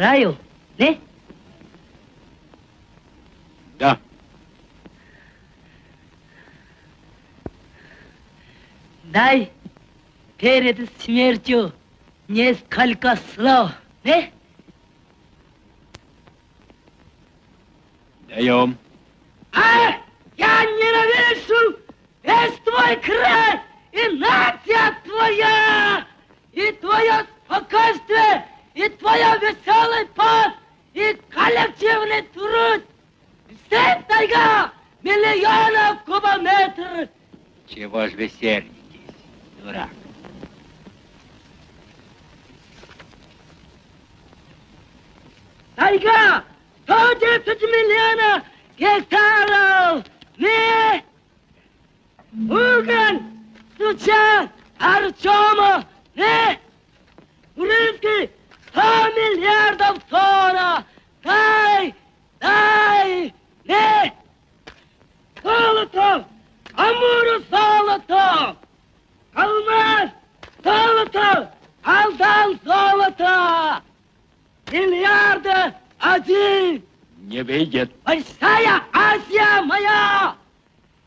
умираю, не? Да. Дай перед смертью несколько слов, не? Даем. А! Я ненавижу весь твой край и нация твоя, и твое спокойствие, и твоя веселый пот, и коллективный труд. Все тайга миллионов кубометров. Чего ж вы сердитесь, дурак? Тайга 110 миллионов гектаров. Не! Угон, Сучан, Артема, не! Урынский 100 миллиардов тонна. Дай, дай, не! Золото, Амуру золото, алмаз, золото, алдан золото. Миллиарды один. Не выйдет. Большая Азия моя!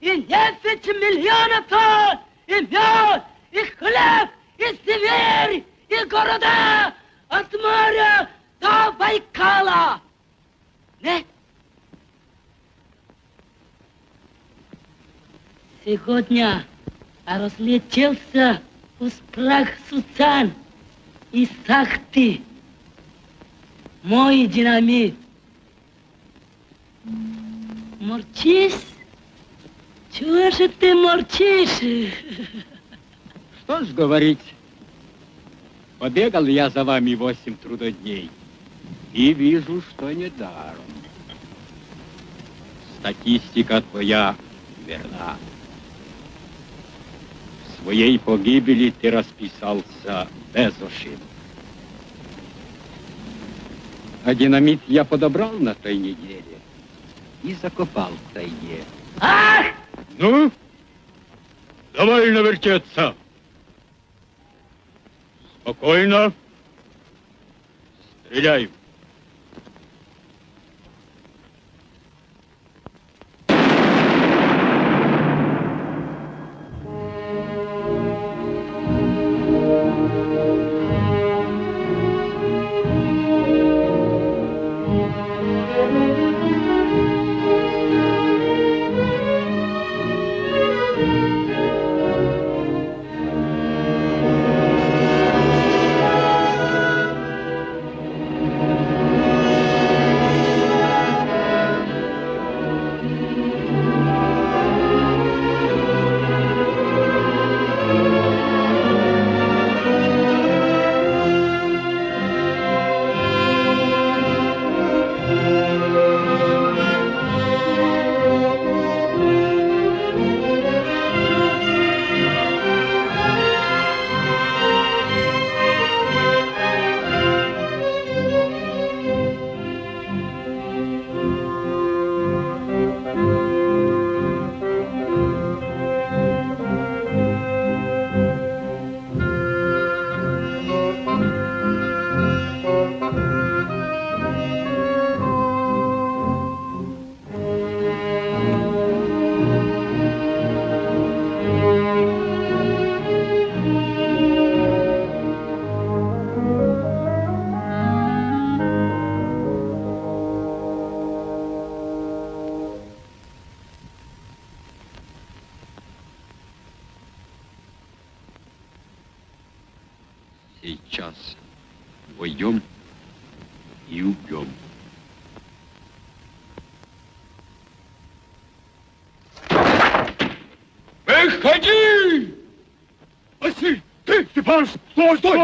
И десять миллионов тонн! И мед, и хлеб, и Сибирь, и города от моря до Байкала! Не? Сегодня разлетелся в прах Суцан и Сахты. Мой динамит. Молчишь? Чего же ты молчишь? Что ж говорить? Побегал я за вами восемь трудодней и вижу, что не даром. Статистика твоя верна. Своей погибели ты расписался без ошибок. А динамит я подобрал на той неделе и закопал в тайге. Ах! Ну, довольно вертеться. Спокойно. Стреляй.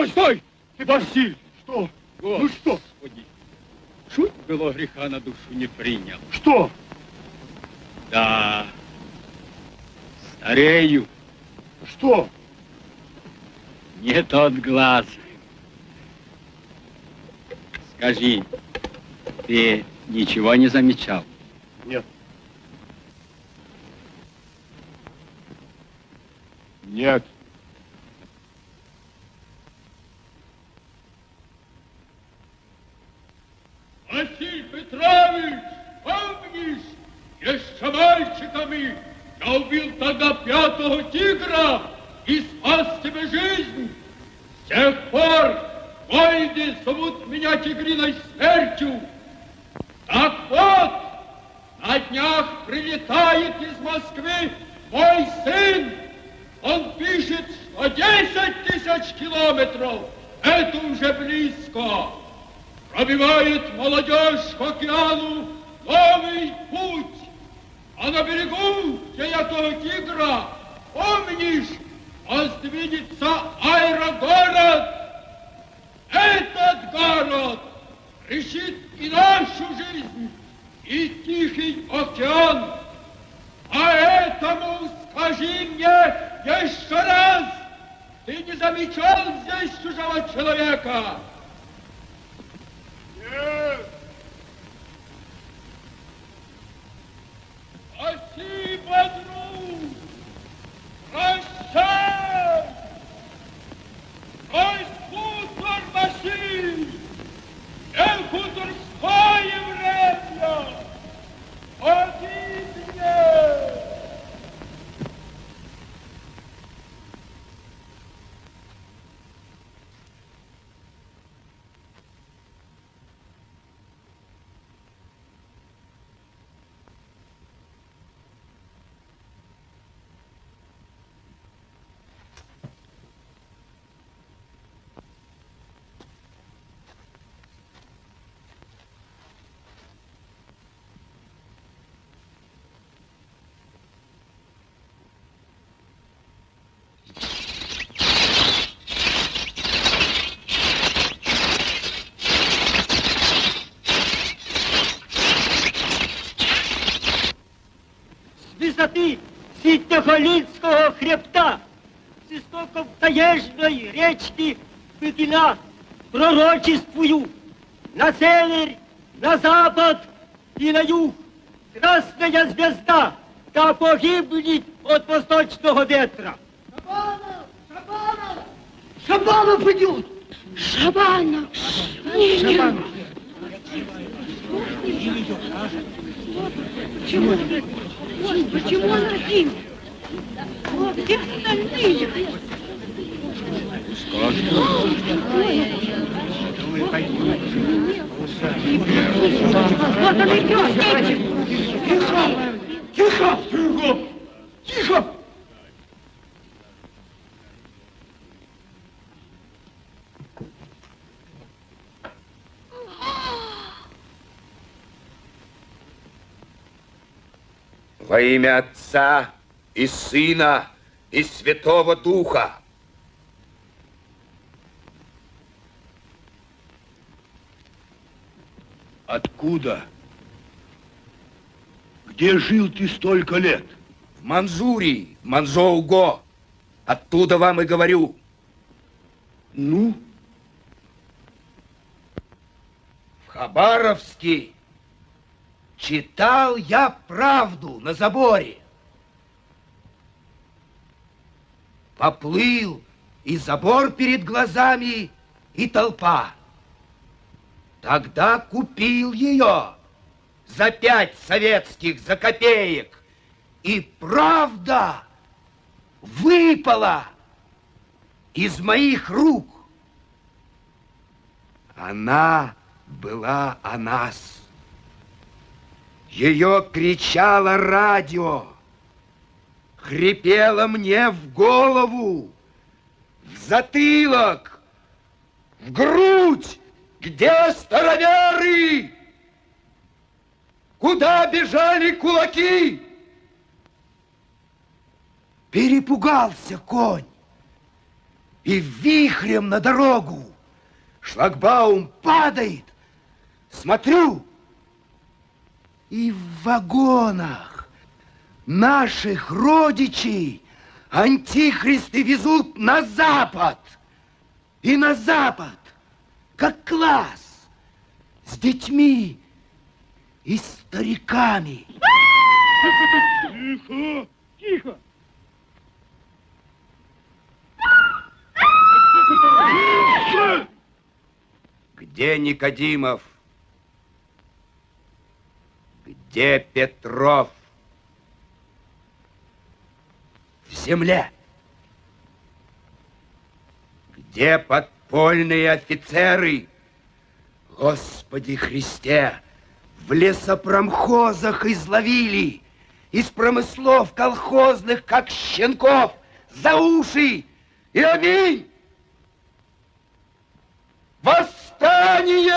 Стой, стой, стой! Василь, что? Ну что? Господи, чуть было греха на душу не принял. Что? Да, старею, Что? не тот глаз. Скажи, ты ничего не замечал? Нет. Василий Петрович, помнишь, еще мальчиками я убил тогда пятого тигра и спас тебе жизнь. С тех пор войны зовут меня тигриной смертью. Так вот, на днях прилетает из Москвы мой сын. Он пишет, что 10 тысяч километров – это уже близко пробивает молодежь к океану новый путь. А на берегу, где я того тигра, помнишь, воздвинется аэрогород. Этот город решит и нашу жизнь, и Тихий океан. Поэтому скажи мне еще раз, ты не замечал здесь чужого человека? Нет. Спасибо, друг. Прощай. Ой, хутор Василий. Не хуторское время. Один. Ситнохолинского хребта, с истоков таежной речки Пыгина, пророчествую на север, на запад и на юг. Красная звезда да погибнет от восточного ветра. Шабанов идет! Шабанов! Шабанов! Почему? Почему он один? Вот где остальные? Вот он идет! Тихо! Тихо! Тихо! Тихо! Во имя Отца и Сына и Святого Духа. Откуда? Где жил ты столько лет? В Манзурии, Манзоуго. Оттуда вам и говорю. Ну? В Хабаровске читал я правду на заборе. Поплыл и забор перед глазами, и толпа. Тогда купил ее за пять советских, за копеек. И правда выпала из моих рук. Она была о нас. Ее кричало радио, хрипело мне в голову, в затылок. В грудь! Где староверы? Куда бежали кулаки? Перепугался конь и вихрем на дорогу. Шлагбаум падает. Смотрю, и в вагонах наших родичей антихристы везут на запад. И на запад, как класс, с детьми и стариками. Тихо, тихо. Где Никодимов? Где Петров? В земле. Где подпольные офицеры? Господи Христе, в лесопромхозах изловили, из промыслов колхозных, как щенков, за уши и аминь! Восстание!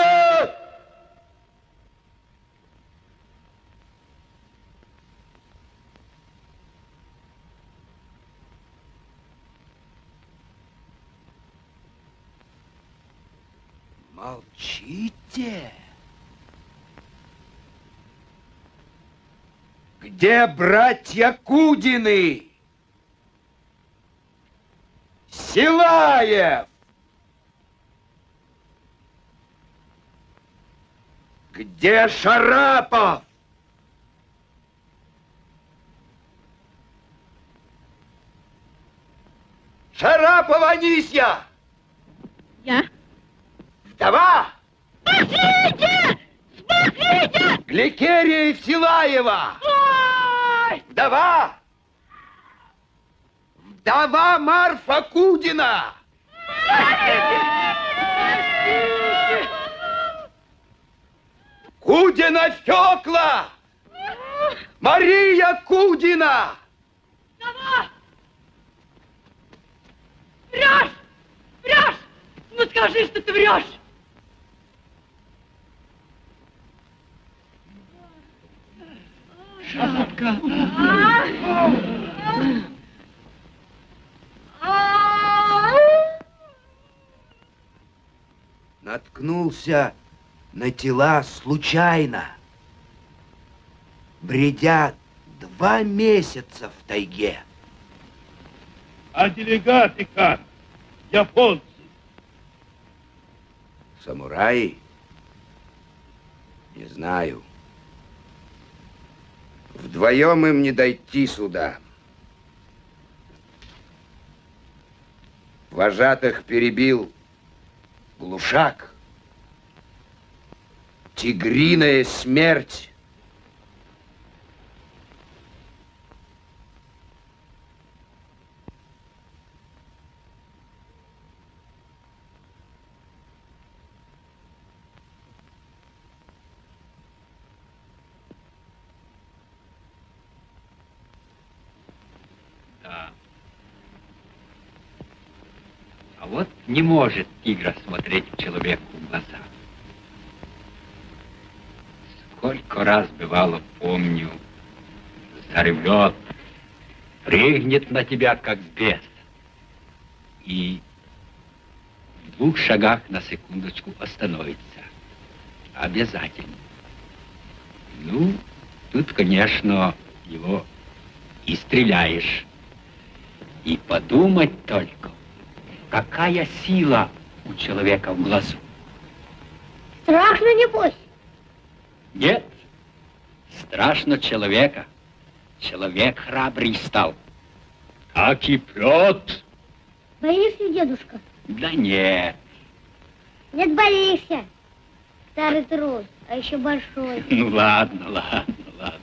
Молчите. Где братья Кудины? Силаев! Где Шарапов? Шарапова Анисья! Я? Вдова! Спасите! Спасите! Гликерия Евсилаева! Ой! Вдова! Вдова Марфа Кудина! Кудина Фёкла! Мария Кудина! Сова! Врешь! Врешь! Ну скажи, что ты врешь! Шапка. Наткнулся на тела случайно. Бредя два месяца в тайге. А делегаты как? Японцы. Самураи? Не знаю. Вдвоем им не дойти сюда. Вожатых перебил глушак. Тигриная смерть. Да. А вот не может тигр смотреть человеку в глаза. Сколько раз бывало, помню, заревет, прыгнет на тебя, как бес. И в двух шагах на секундочку остановится. Обязательно. Ну, тут, конечно, его и стреляешь. И подумать только, какая сила у человека в глазу. Страшно, небось? Нет, страшно человека. Человек храбрый стал. Как и Петр. Боишься, дедушка? Да нет, Нет, боишься. Старый трус, а еще большой. ну ладно, ладно, ладно.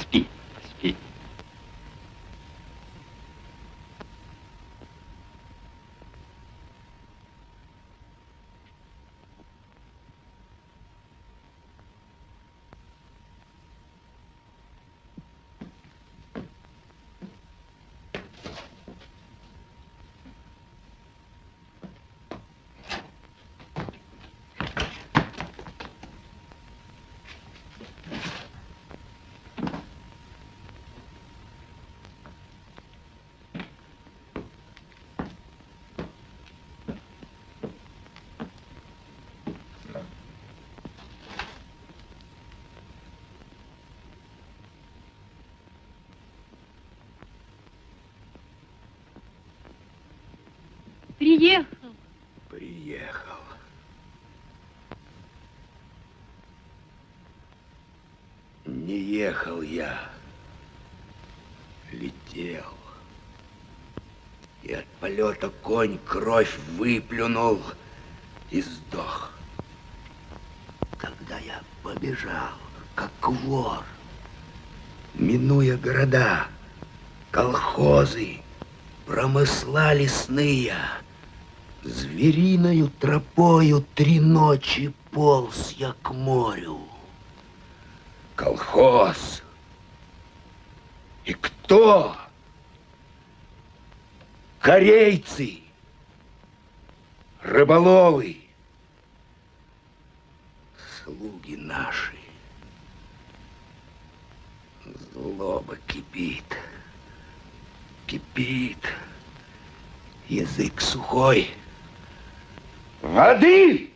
Спи, спи. Ехал я, летел. И от полета конь кровь выплюнул и сдох. Когда я побежал, как вор, минуя города, колхозы, промысла лесные, звериною тропою три ночи полз я к морю. Колхоз. И кто? Корейцы, рыболовы, слуги наши. Злоба кипит, кипит, язык сухой. Воды!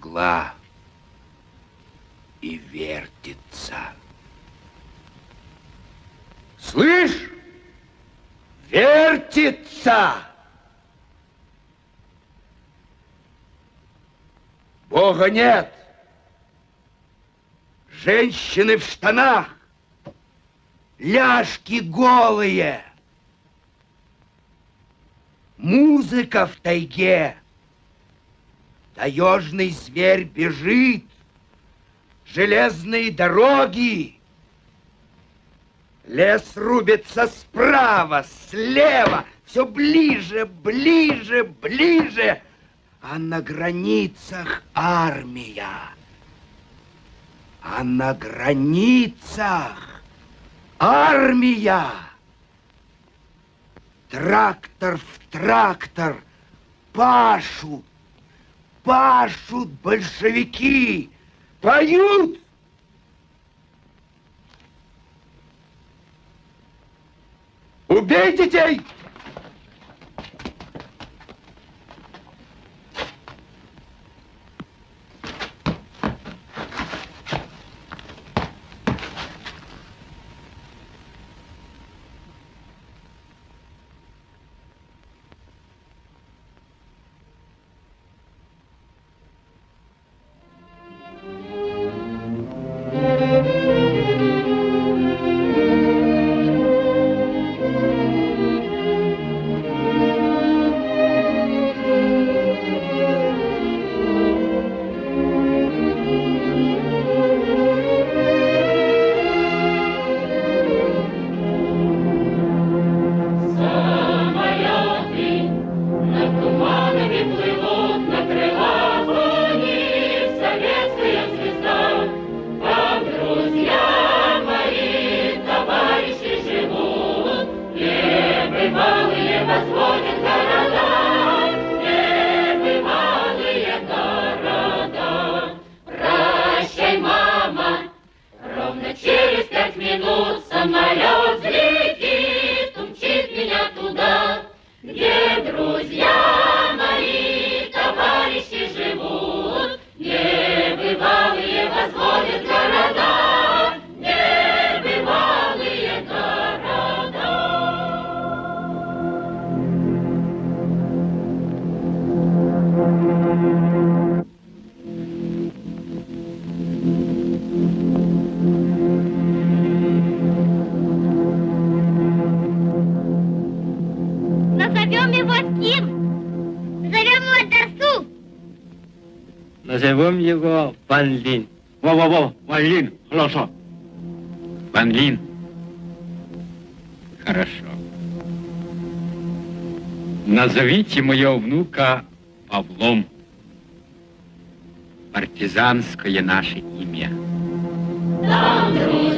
Кругла и вертится. Слышь? Вертится! Бога нет. Женщины в штанах, ляжки голые. Музыка в тайге. Таежный зверь бежит. Железные дороги. Лес рубится справа, слева, все ближе, ближе, ближе. А на границах армия. А на границах армия. Трактор в трактор пашут, пашут большевики, поют. Убей детей! Ван Лин. Во-во-во, Ван Лин, хорошо. Ван Лин. Хорошо. Назовите моего внука Павлом. Партизанское наше имя. Там друзья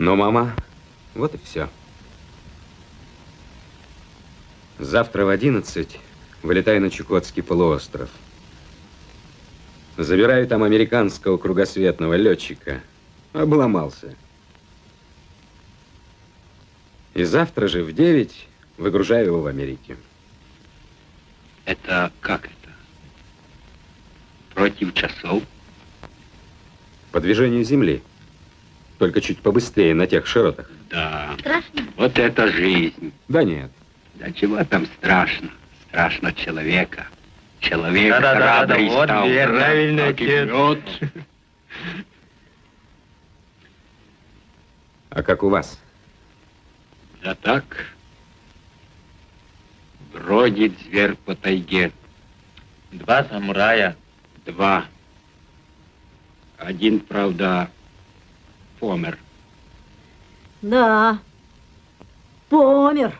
Ну, мама, вот и все. Завтра в 11 вылетаю на Чукотский полуостров. Забираю там американского кругосветного летчика. Обломался. И завтра же в 9 выгружаю его в Америке. Это как это? Против часов? По движению Земли. Только чуть побыстрее на тех широтах. Да. Страшно? Вот это жизнь. Да нет. Да чего там страшно? Страшно человека. Человек Да-да-да, рада и вот стал. верно, правильно, отец. А как у вас? Да так. Бродит зверь по тайге. Два самурая. Два. Один, правда, помер. Да. Помер.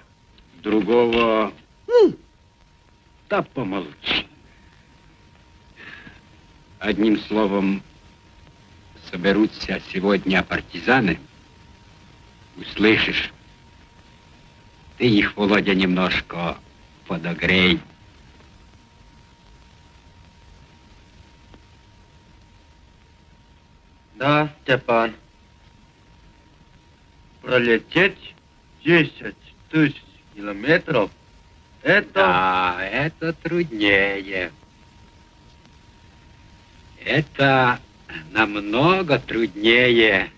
Другого... Да помолчи. Одним словом, соберутся сегодня партизаны. Услышишь? Ты их, Володя, немножко подогрей. Да, Степан. Пролететь 10 тысяч километров, это... Да, это труднее. Это намного труднее,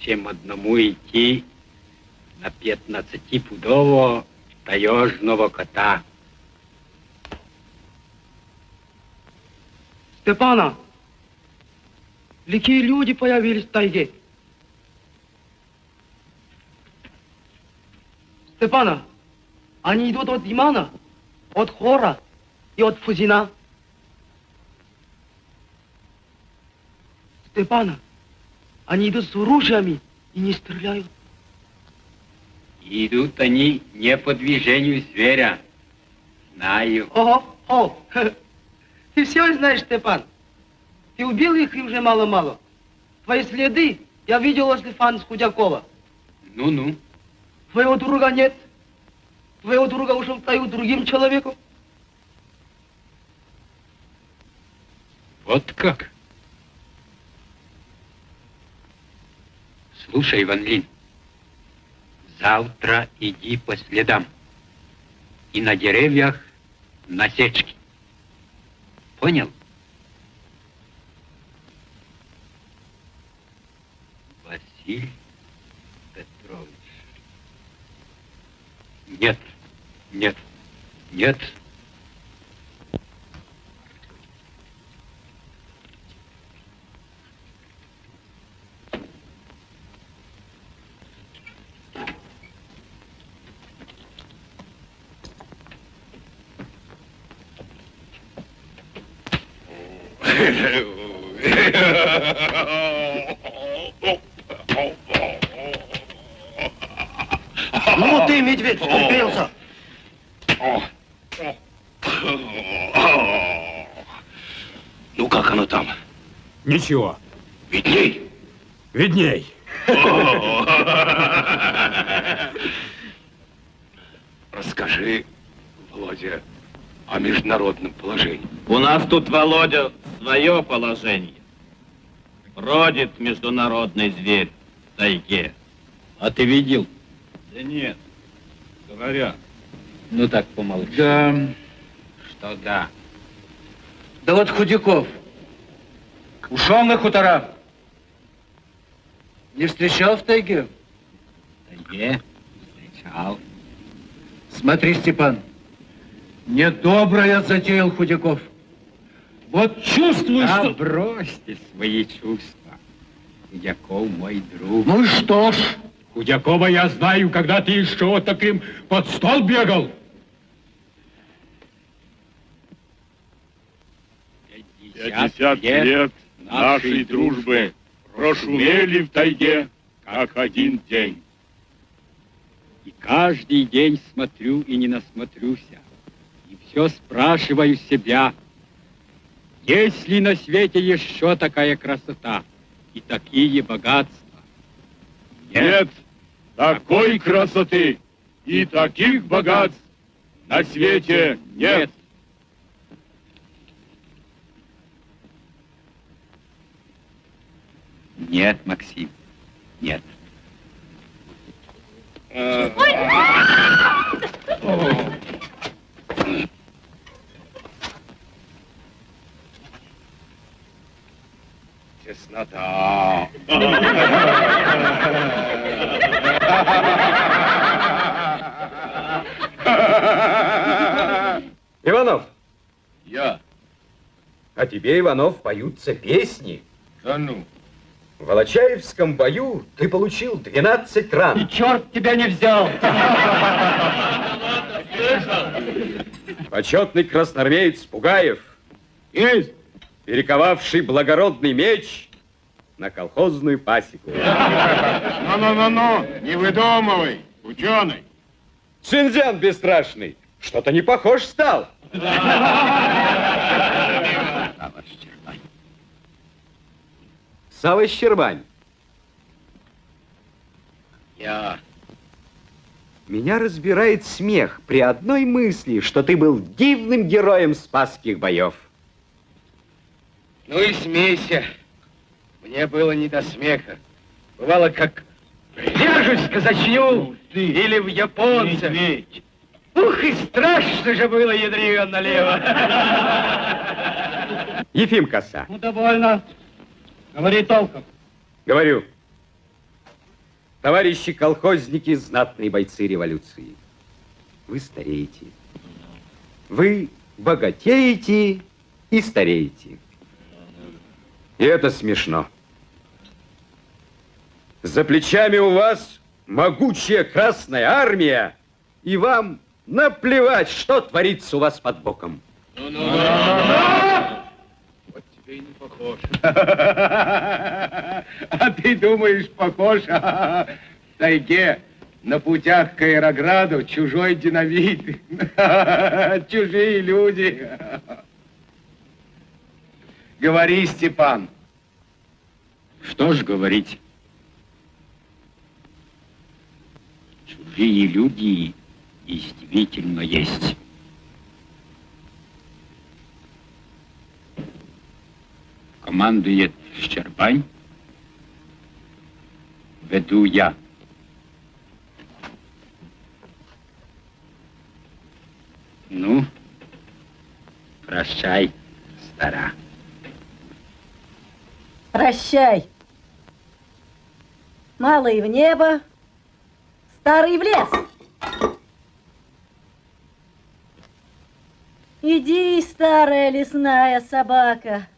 чем одному идти на 15-пудового таежного кота. Степана, какие люди появились в тайге? Степана, они идут от Имана, от Хора и от Фузина. Степана, они идут с оружиями и не стреляют. Идут они не по движению зверя. Знаю. Ого, о, ты все знаешь, Степан. Ты убил их и уже мало-мало. Твои следы я видел возле Фан Худякова. Ну-ну. Твоего друга нет. Твоего друга ушел тайгу другим человеком. Вот как? Слушай, Ван Лин, завтра иди по следам. И на деревьях насечки. Понял? Василий Нет, нет, нет. Ну ты, медведь, вступился. Ну как оно там? Ничего. Видней? Видней. Расскажи, Володя, о международном положении. У нас тут, Володя, свое положение. Бродит международный зверь в тайге. А ты видел? Да нет, говорят. Ну так помолчи. Да. Что да? Да вот Худяков. Ушел на хутора. Не встречал в тайге? Тайге? Встречал. Смотри, Степан, недоброе затеял Худяков. Вот чувствую, Да что... бросьте свои чувства. Худяков мой друг. Ну и что ж? Худякова я знаю, когда ты еще вот таким под стол бегал. Пятьдесят лет нашей дружбы прошумели в тайге, как один день. И каждый день смотрю и не насмотрюся. И все спрашиваю себя, есть ли на свете еще такая красота и такие богатства? Нет такой красоты и таких богатств на свете нет. Нет, Максим, нет. Теснота. Иванов, Я. а тебе, Иванов, поются песни. Да ну. В Волочаевском бою ты получил 12 ран. Черт тебя не взял! Почетный красноармеец Пугаев, Есть. перековавший благородный меч на колхозную пасеку. Ну-ну-ну-ну, не выдумывай, ученый. Цинзян бесстрашный, что-то не похож стал. Сава Щербань. Я. Меня разбирает смех при одной мысли, что ты был дивным героем спасских боев. Ну и смейся. Мне было не до смеха. Бывало, как в казачню или в японца. Ух, и страшно же было, ядрёно налево. Ефим Коса, Ну, довольно. Говори толком. говорю. Товарищи колхозники, знатные бойцы революции. Вы стареете. Вы богатеете и стареете. И это смешно. За плечами у вас могучая Красная Армия, и вам наплевать, что творится у вас под боком. Вот тебе и не похож. А ты думаешь, похож в тайге на путях к аэрограду чужой динамит, чужие люди. Говори, Степан. Что ж говорить? Чужие люди действительно есть. Командует Щербань. Веду я. Ну, прощай, стара. Прощай. Малый в небо, старый в лес. Иди, старая лесная собака.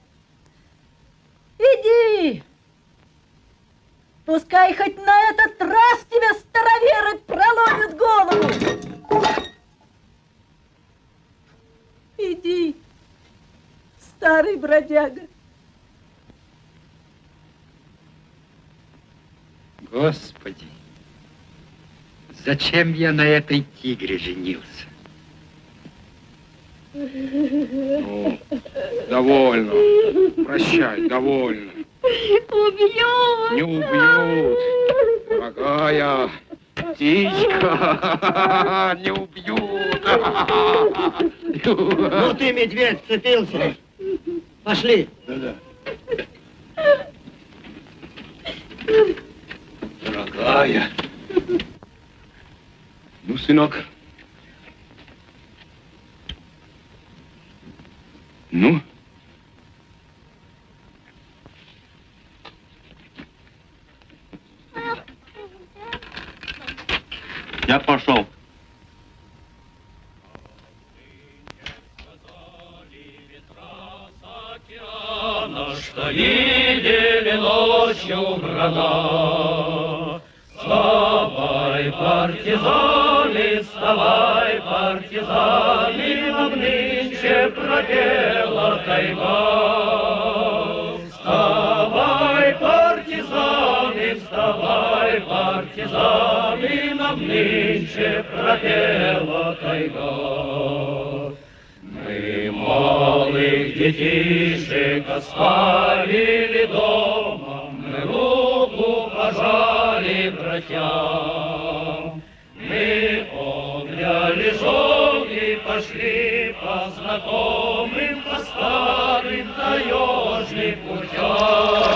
Иди. Пускай хоть на этот раз тебе староверы проломят голову. Иди, старый бродяга. Господи, зачем я на этой тигре женился? Ну, довольно. Прощай, довольно. Убьют! Не убьют. Дорогая птичка, не убьют. Ну ты, медведь, цепился. Пошли. Дорогая. Ну, сынок. Ну? Я пошел. Что видели ночью врага. Вставай, партизаны, вставай, партизаны, Нам нынче пропела тайга. Вставай, партизаны, вставай, партизаны, Нам нынче пропела тайга. Мы малых детишек оставили дома, пожали мы обняли жен и пошли по знакомым, по старым таежным путям.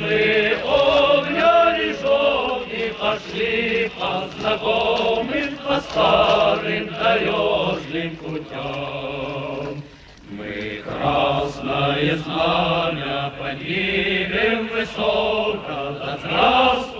Мы обняли жен и пошли по знакомым, по старым таежным путям. Мы красное знамя поднимем высоко, да здравствует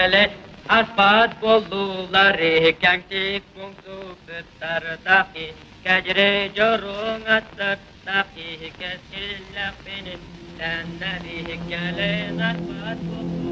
hele Asfalt bolluları kentik bunsu kıttar dahi. Gecre corun atlar dahi Kesillah benim senden iyi gelen asfalt bolluları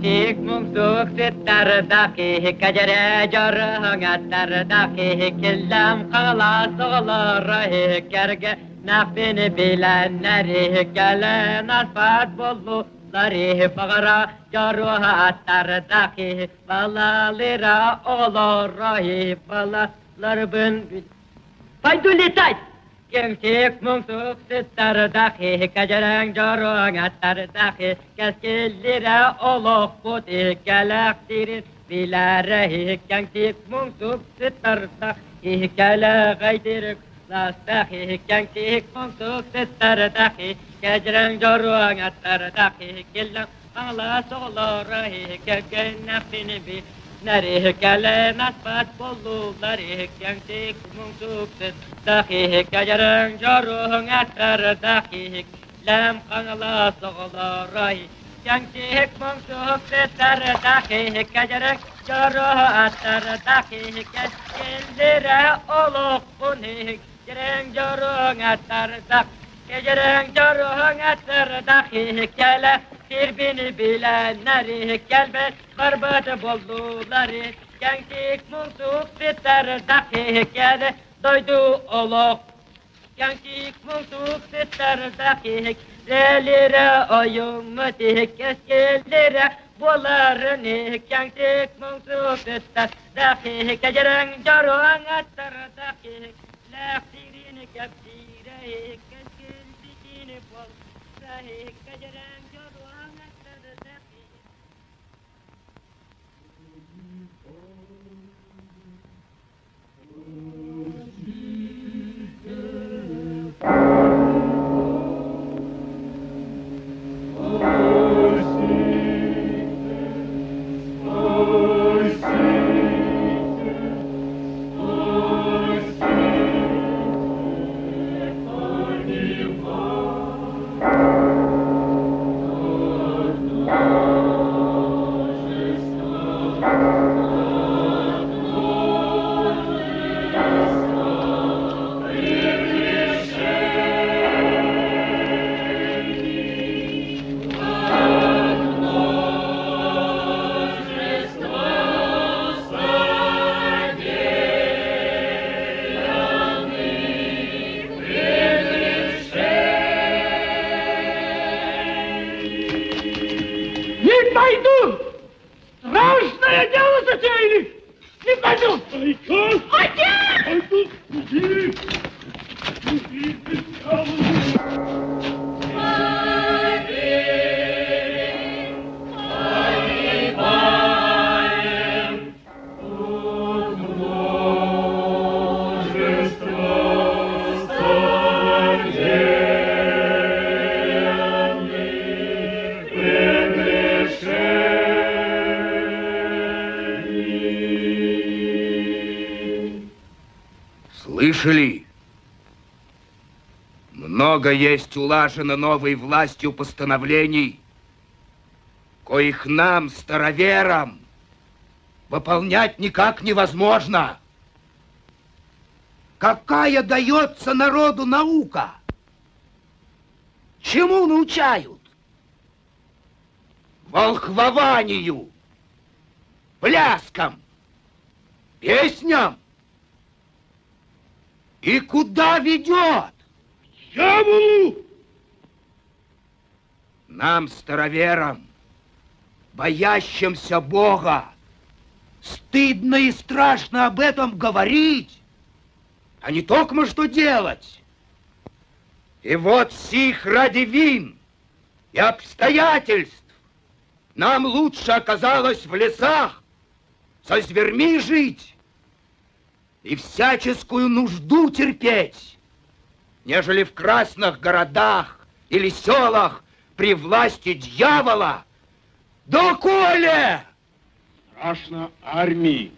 mungsuk sittar daki kajere jarang attar daki killam kalas olur kerge nafini bilenleri gelen asfalt bolluları fagara jaruha attar daki balalira olur Gyömkék mumszulok szüttár dahi, kegyeren gyaron áttár dahi, keszkillire olok puti, kelek tirin, bilárehi, kenkék mumszulok szüttár dahi, kele gajdirük, لاستحي كان كيك منطوق تتردحي كجرن جروان التردحي كلا الله صغلا رهي كبقى النفي نبي نریه گله نسبت بولو نریه گنگتی کمون سوکسن دخیه گجرن جارون اتر دخیه لم قنلا سغلا رای گنگتی کمون سوکسن تر دخیه گجرن جارون اتر دخیه گجلدره اولو قنیه گرن جارون اتر دخیه Gecenin yoruğun etleri dahi gele Birbini bilenleri gelmez Kırbıcı bulduları. Gençlik munsuk bitleri dahi gele Doydu oluk Gençlik munsuk bitleri dahi Lelire oyumu dik eskilire Bunların gençlik munsuk bitler dahi Gecenin yoruğun etleri dahi Leftirini keptireyik kepsire Не Много есть улажено новой властью постановлений, коих нам, староверам, выполнять никак невозможно. Какая дается народу наука? Чему научают? Волхвованию, пляскам, песням. И куда ведет? Дьяволу! Нам, староверам, боящимся Бога, стыдно и страшно об этом говорить, а не только что делать. И вот сих ради вин и обстоятельств нам лучше оказалось в лесах со зверьми жить и всяческую нужду терпеть, нежели в красных городах или селах при власти дьявола. Доколе! Страшно армии.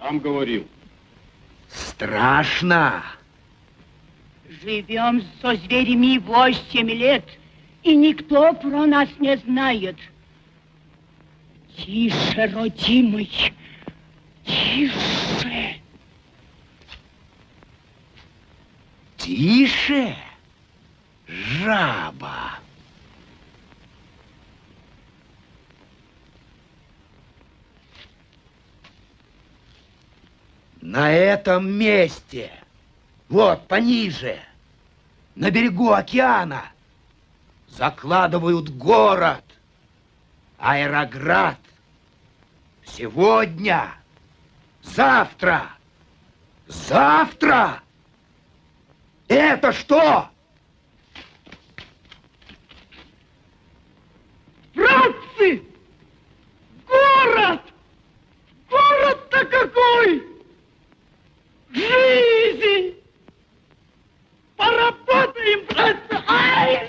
Сам говорил. Страшно. Живем со зверями восемь лет, и никто про нас не знает. Тише, родимый, тише. Тише, жаба. На этом месте, вот пониже, на берегу океана, закладывают город, аэроград. Сегодня, завтра, завтра. Это что? Братцы! Город! Город-то какой! Жизнь! Поработаем, братцы! Ай!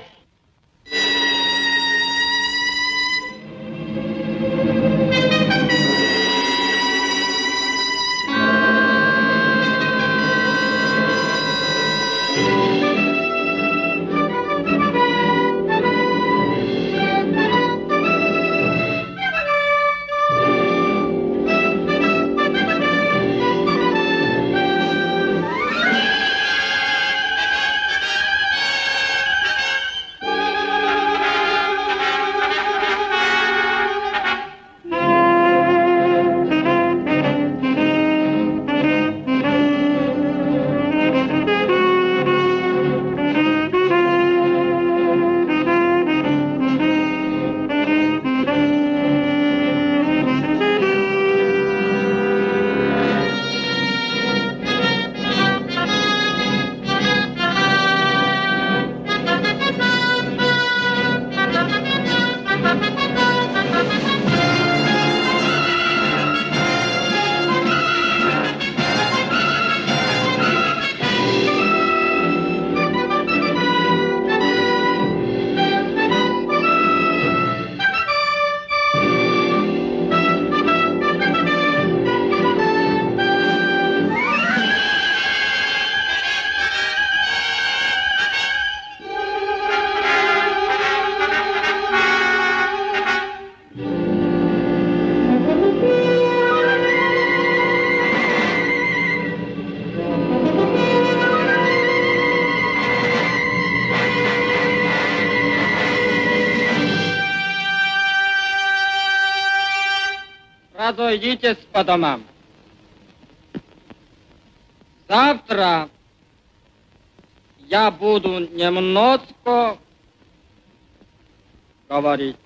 Разойдитесь по домам. Завтра я буду немножко говорить.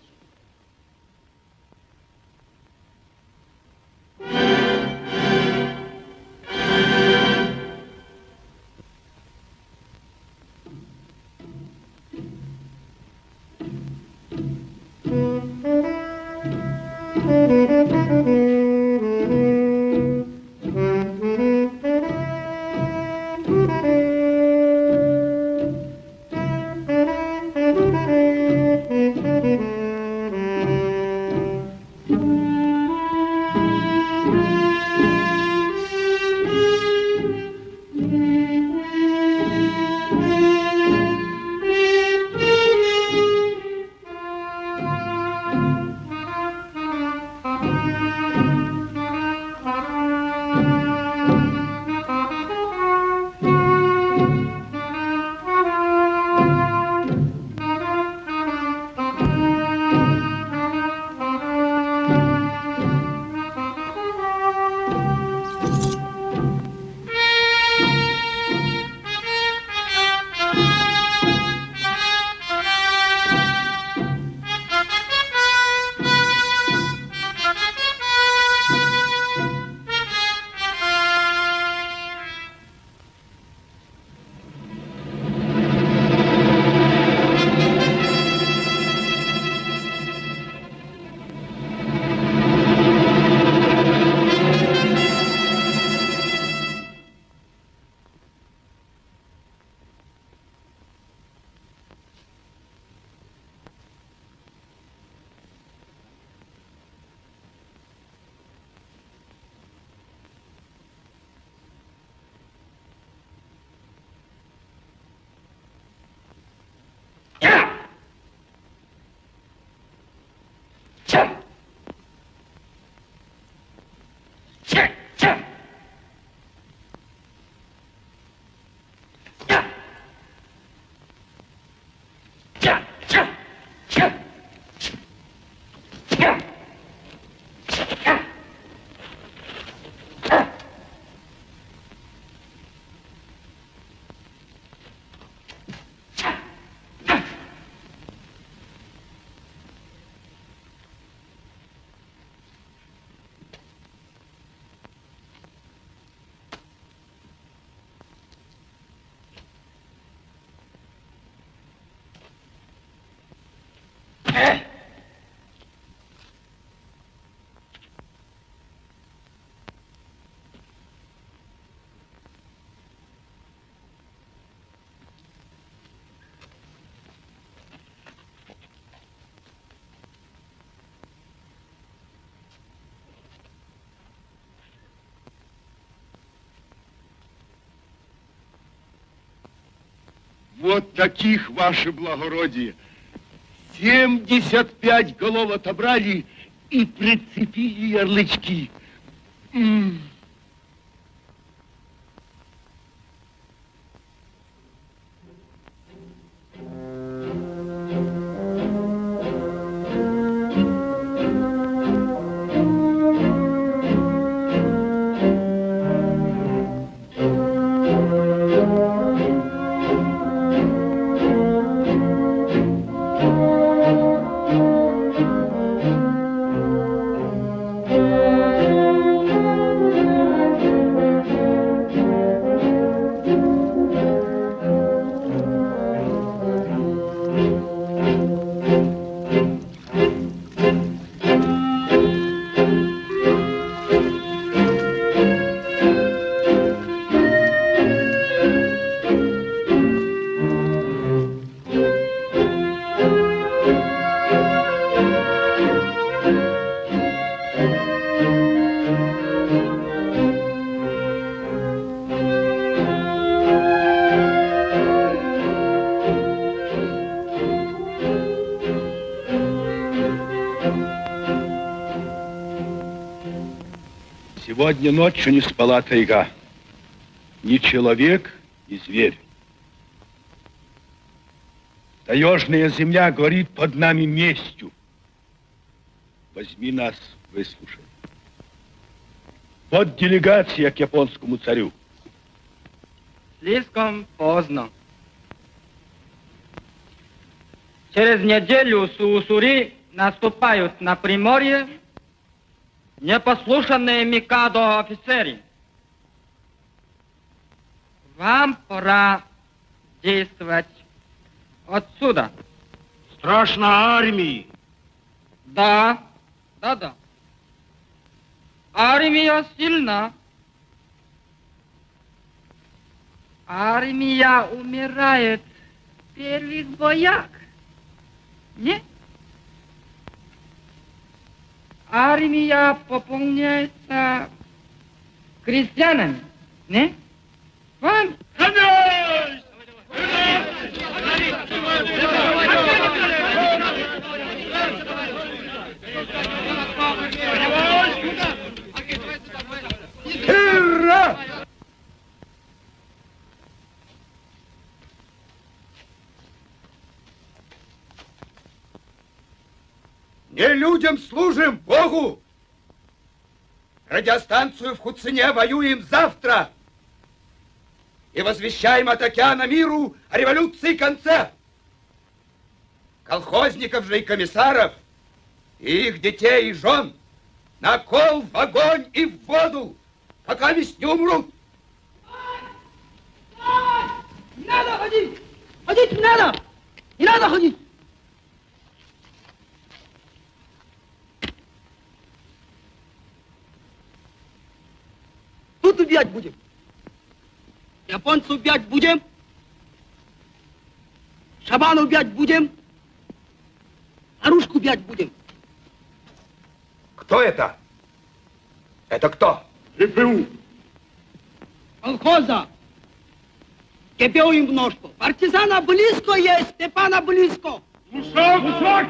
Вот таких, ваше благородие. Семьдесят пять голов отобрали и прицепили ярлычки. М. Сегодня ночью не спала тайга. Ни человек, ни зверь. Таежная земля горит под нами местью. Возьми нас, выслушай. Вот делегация к японскому царю. Слишком поздно. Через неделю Суусури наступают на Приморье непослушанные Микадо офицеры. Вам пора действовать отсюда. Страшно армии. Да, да, да. Армия сильна. Армия умирает в первых боях. Нет? Армия пополняется крестьянами. Не? Вам? Ура! Не людям служим, Богу! Радиостанцию в Хуцине воюем завтра! И возвещаем от океана миру о революции конце! Колхозников же и комиссаров, и их детей и жен на кол в огонь и в воду, пока весь не умрут! Не надо ходить! Ходить не надо! Не надо ходить! Тут убивать будем. Японцев убивать будем. Шабана убивать будем. Оружку убивать будем. Кто это? Это кто? ГПУ. Колхоза. КПУ им множко. Партизана близко есть, Степана близко. Мусак! Мусак!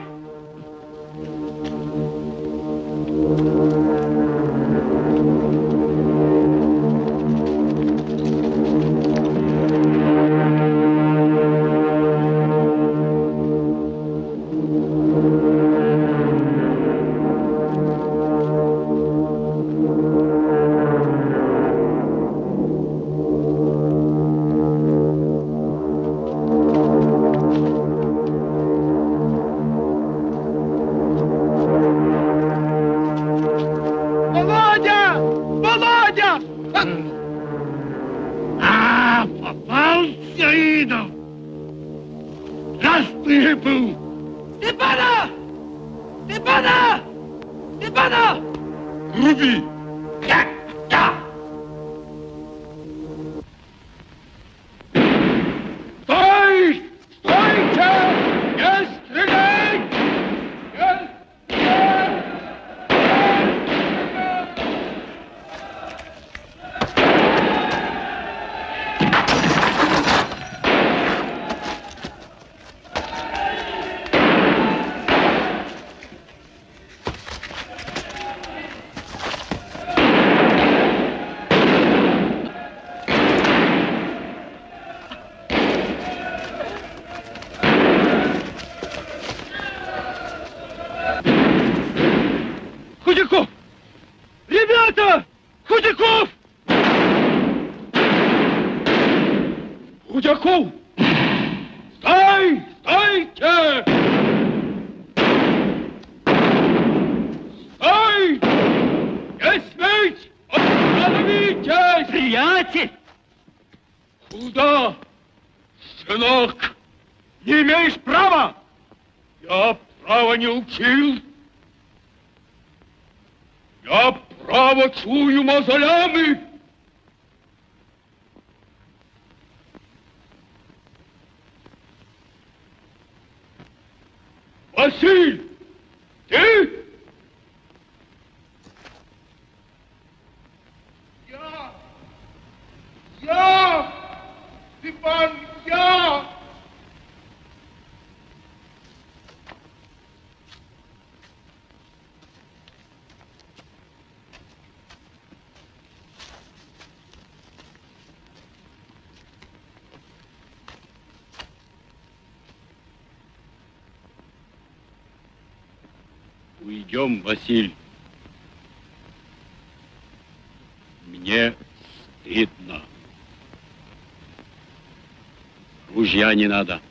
учил. Я право чую мозолями. Василь! Идем, Василь. Мне стыдно. Ружья не надо.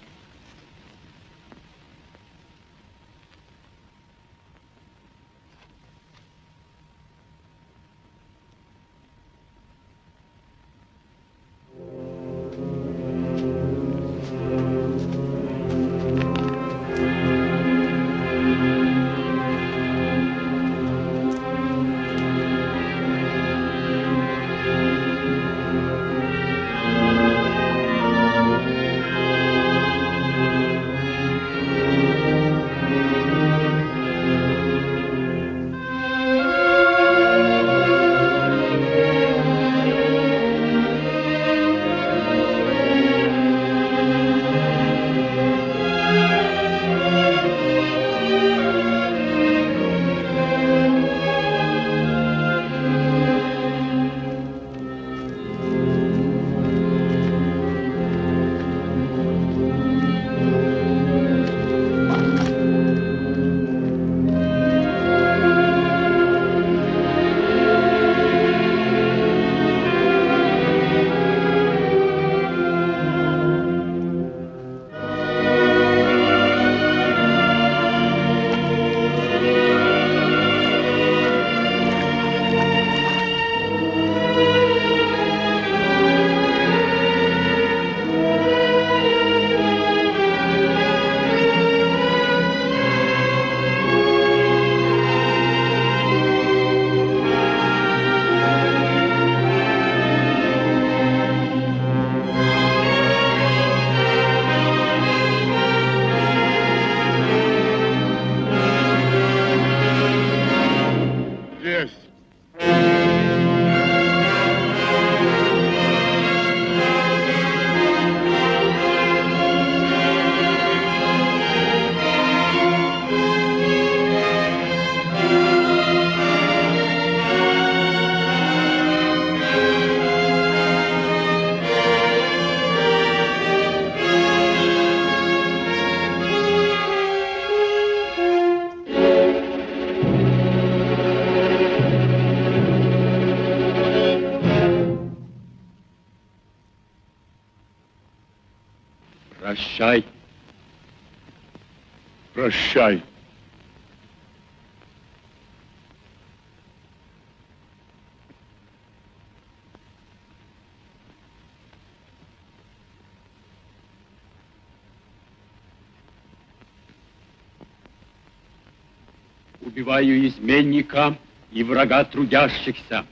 Убиваю изменника и врага трудящихся,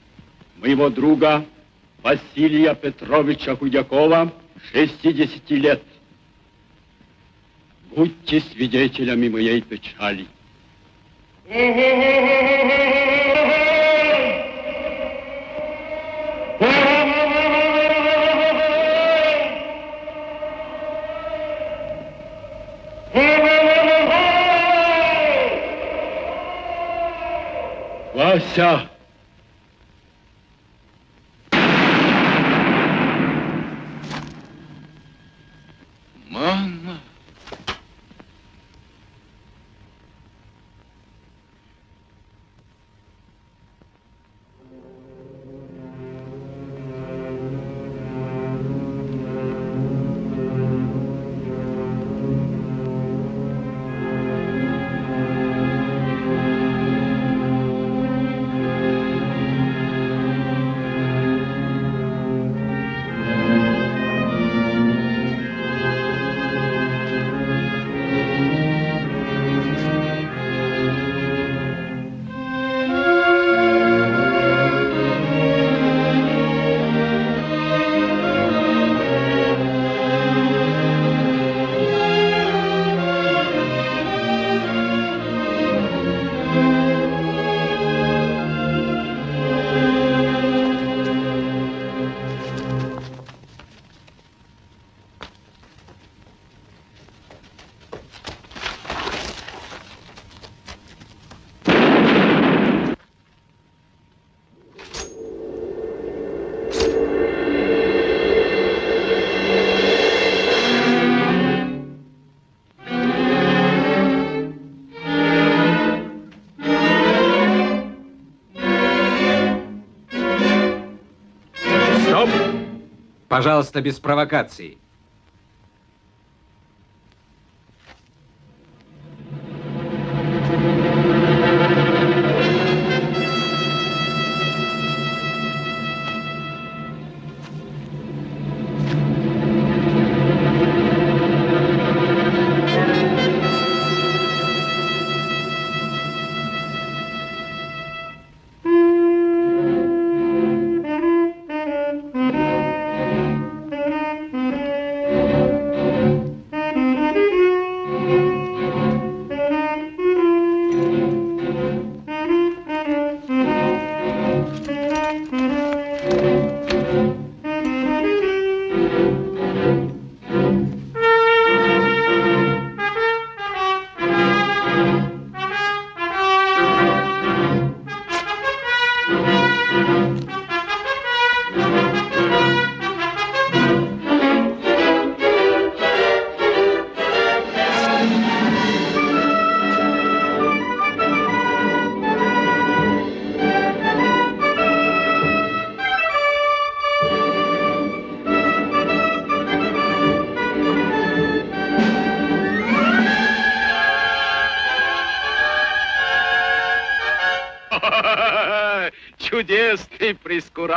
моего друга Василия Петровича Худякова, 60 лет. Будьте свидетелями моей печали. Вася! Мама. Пожалуйста, без провокаций.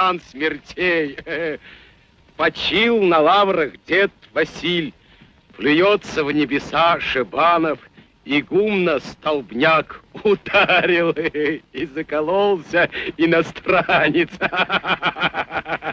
Прескурант смертей. Почил на лаврах дед Василь, Плюется в небеса Шибанов, Игумна столбняк ударил и закололся иностранец.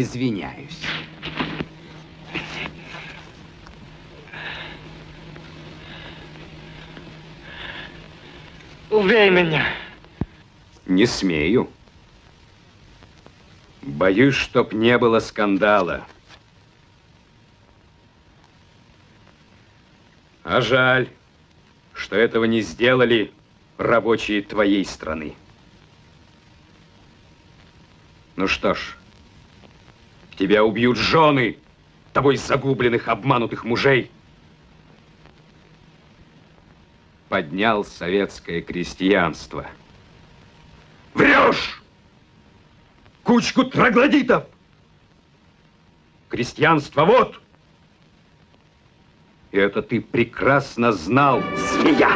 извиняюсь. Убей меня! Не смею. Боюсь, чтоб не было скандала. А жаль, что этого не сделали рабочие твоей страны. Ну что ж, тебя убьют жены тобой загубленных, обманутых мужей. Поднял советское крестьянство. Врешь! Кучку троглодитов! Крестьянство вот! И это ты прекрасно знал, змея.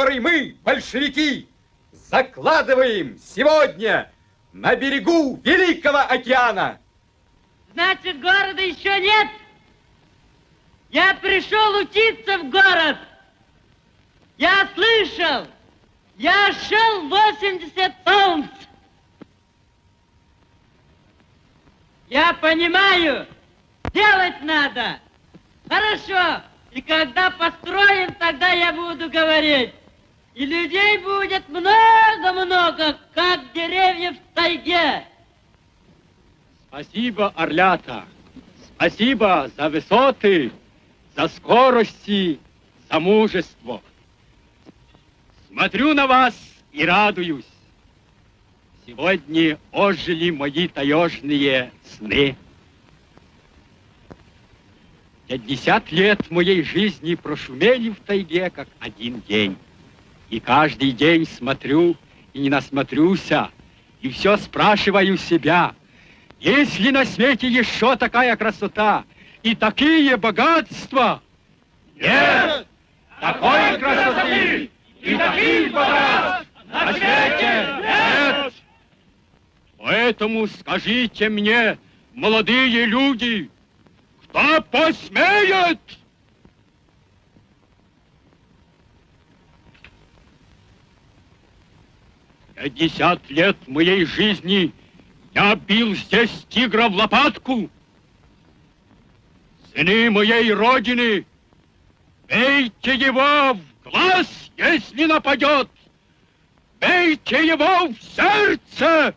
Который мы, большевики, закладываем сегодня на берегу Великого океана. Значит, города еще нет? Я пришел учиться в город. Я слышал. Я шел 80 солнц. Я понимаю, делать надо. Хорошо. И когда построим, тогда я буду говорить. И людей будет много-много, как деревьев в тайге. Спасибо, Орлята. Спасибо за высоты, за скорости, за мужество. Смотрю на вас и радуюсь. Сегодня ожили мои таежные сны. Пятьдесят лет моей жизни прошумели в тайге, как один день. И каждый день смотрю и не насмотрюся, и все спрашиваю себя, есть ли на свете еще такая красота и такие богатства? Нет! Такой красоты и таких богатств на свете нет! Поэтому скажите мне, молодые люди, кто посмеет? Пятьдесят лет моей жизни я бил здесь тигра в лопатку. Сыны моей родины, бейте его в глаз, если нападет. Бейте его в сердце!